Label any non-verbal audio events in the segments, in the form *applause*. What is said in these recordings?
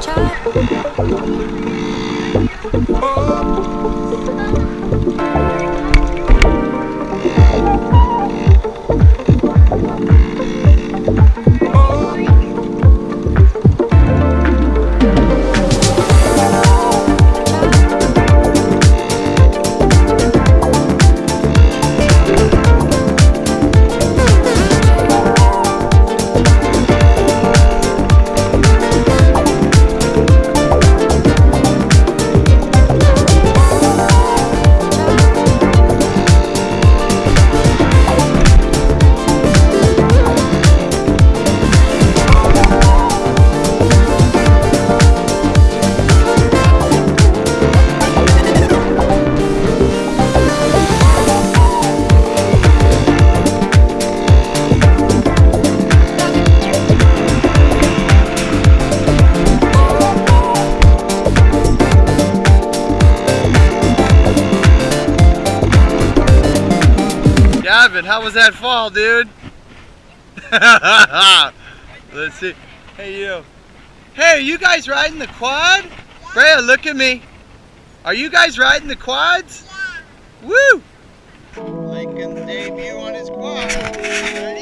child. Gavin, how was that fall, dude? *laughs* Let's see. Hey, you. Hey, are you guys riding the quad? Brea, look at me. Are you guys riding the quads? Yeah. Woo! Lincoln's debut on his quad.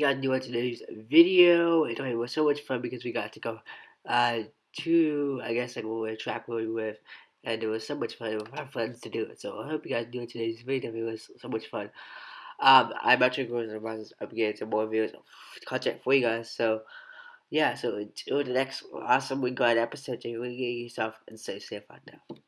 You guys enjoyed today's video. It was so much fun because we got to go uh, to, I guess, like we were we were with. And it was so much fun with our friends to do it. So I hope you guys enjoyed today's video. It was so much fun. Um, I'm actually going to up again some more videos content for you guys. So yeah, so until the next awesome week on episode, take care of yourself and stay safe out there.